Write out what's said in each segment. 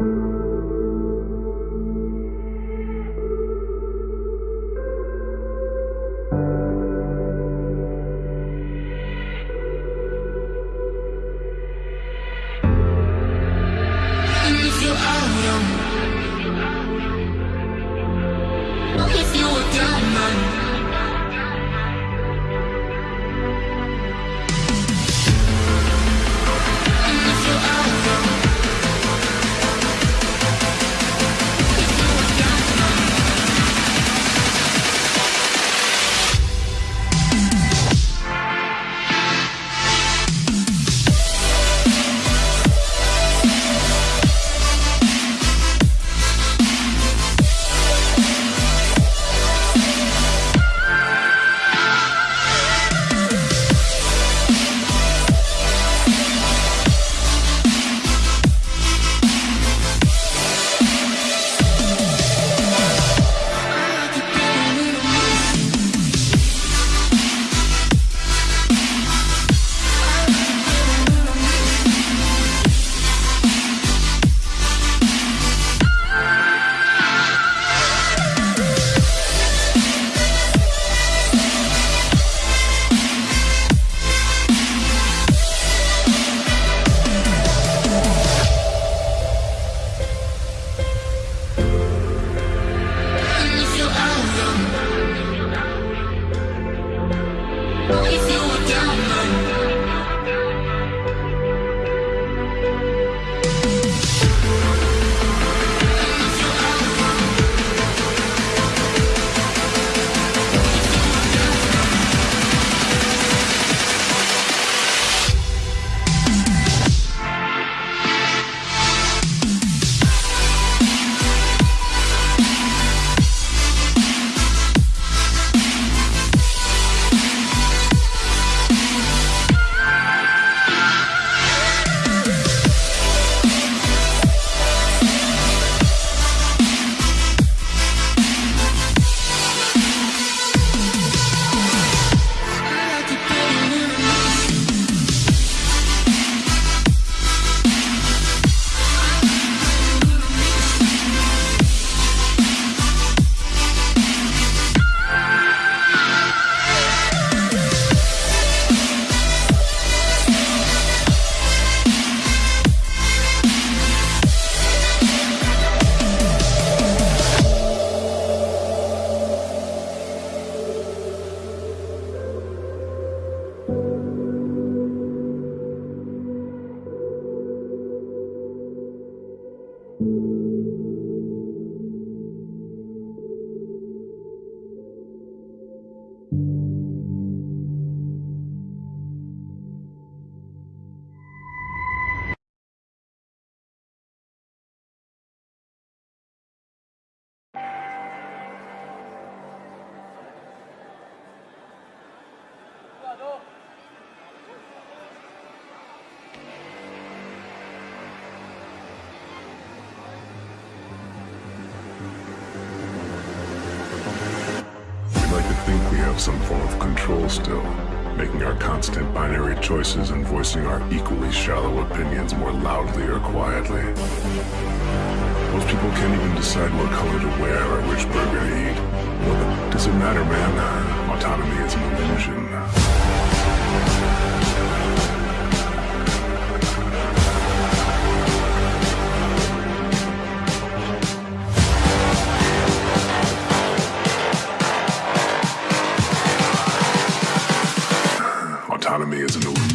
Música binary choices and voicing our equally shallow opinions more loudly or quietly. Most people can't even decide what color to wear or which burger to eat. Well, does it matter, man? Autonomy is an illusion. Autonomy is an illusion.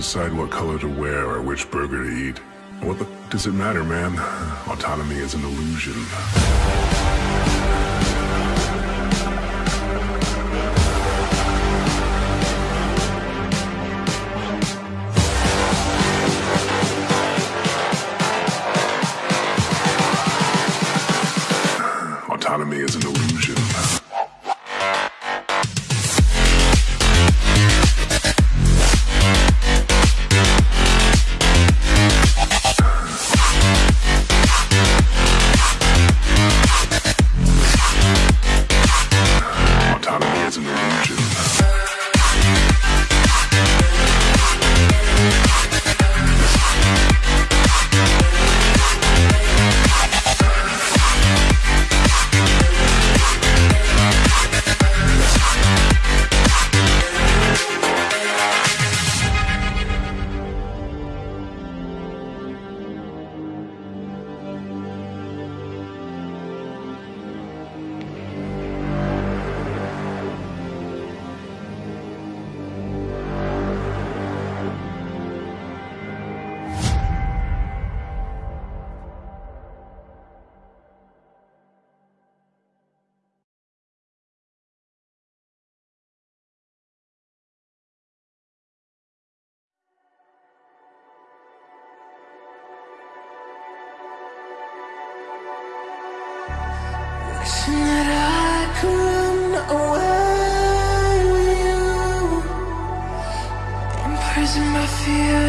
Decide what color to wear or which burger to eat. What the does it matter, man? Autonomy is an illusion.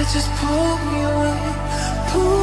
Just pull me away, pull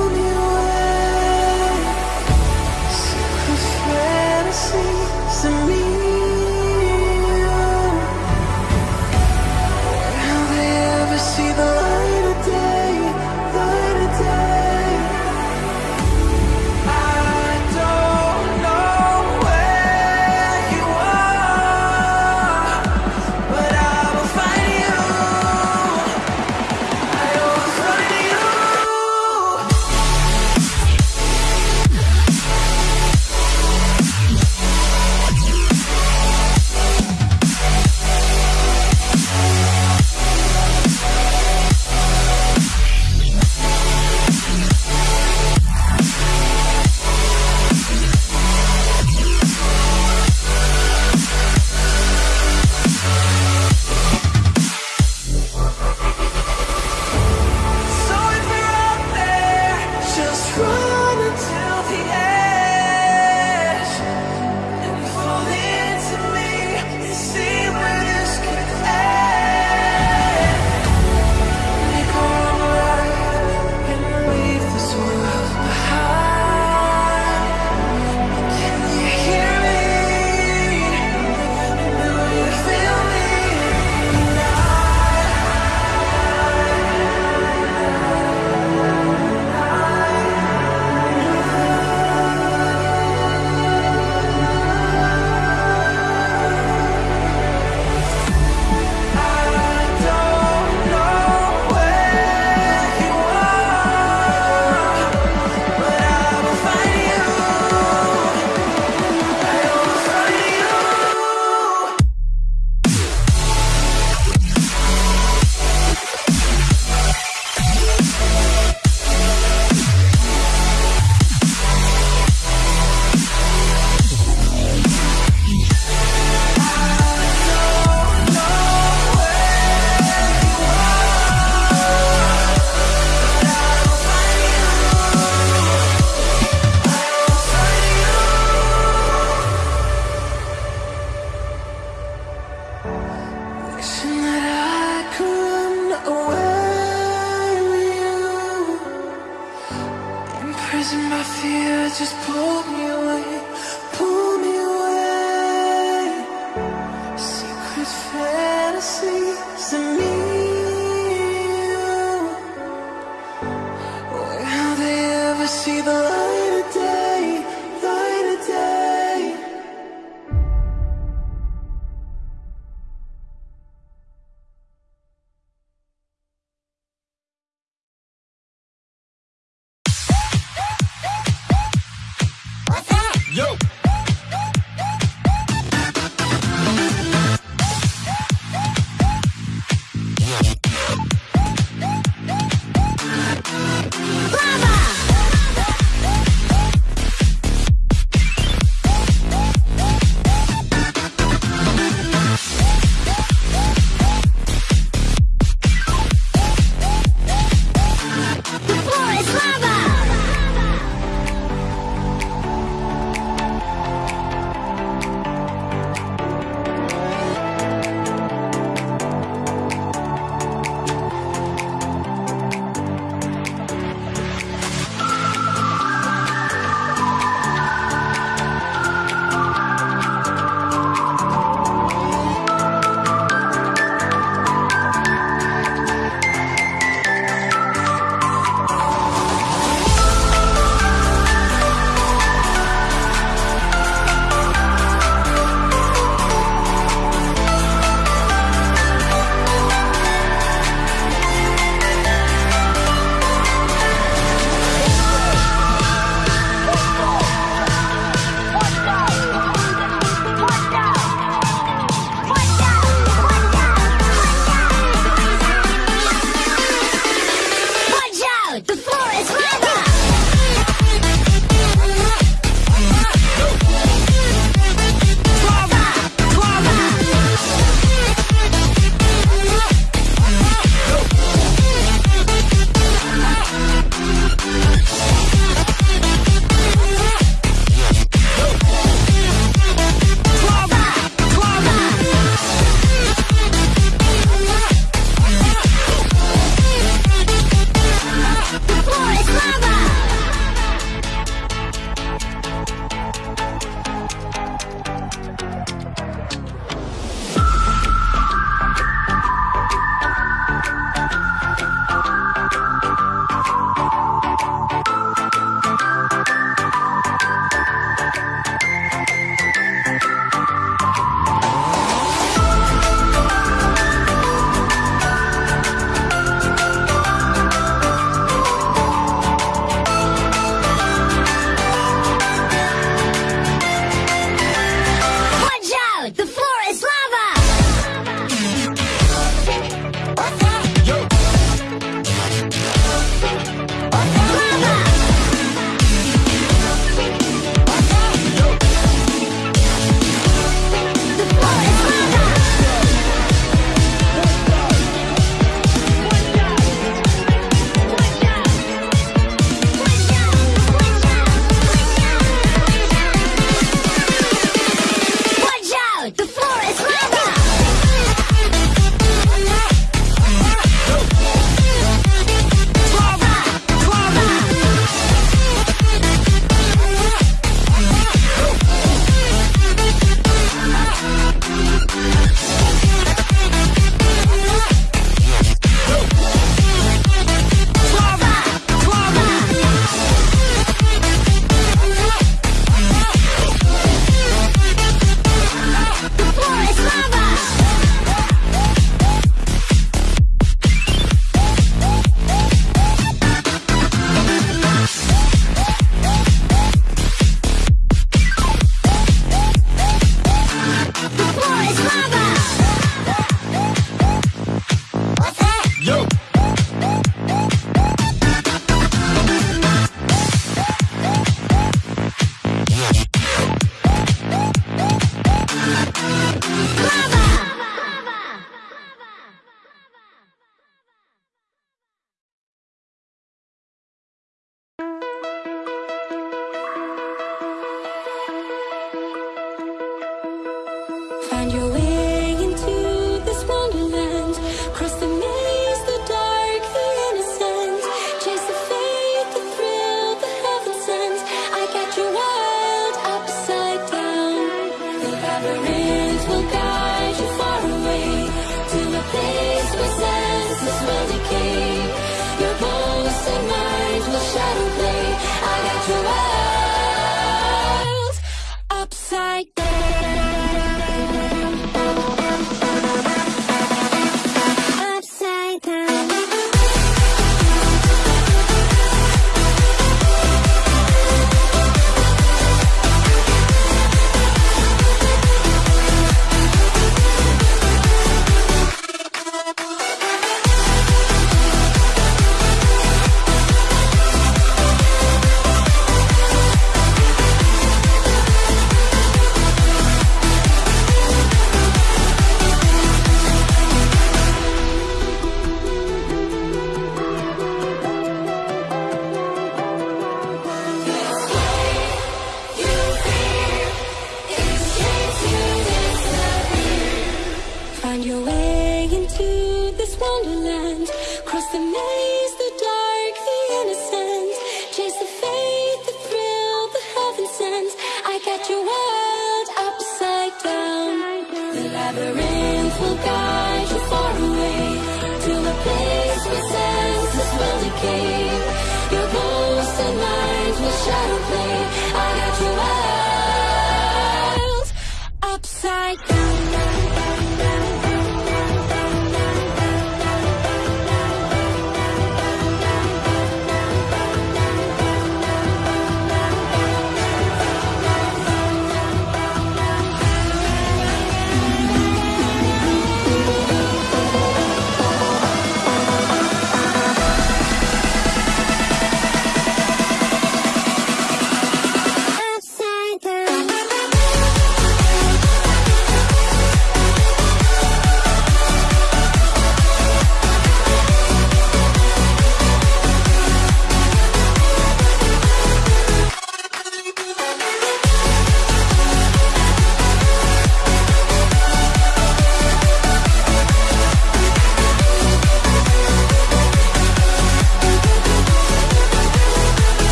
Find your way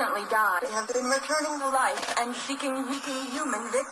recently died have been returning to life and seeking human victims.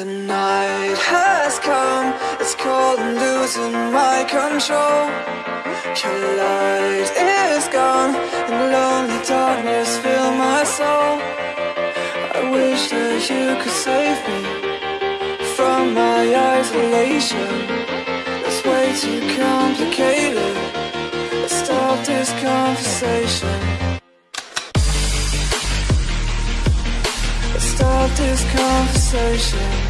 The night has come, it's cold and losing my control. Your light is gone, and lonely darkness fill my soul. I wish that you could save me from my isolation. It's way too complicated, let's stop this conversation. Stop this conversation.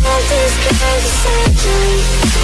Love this conversation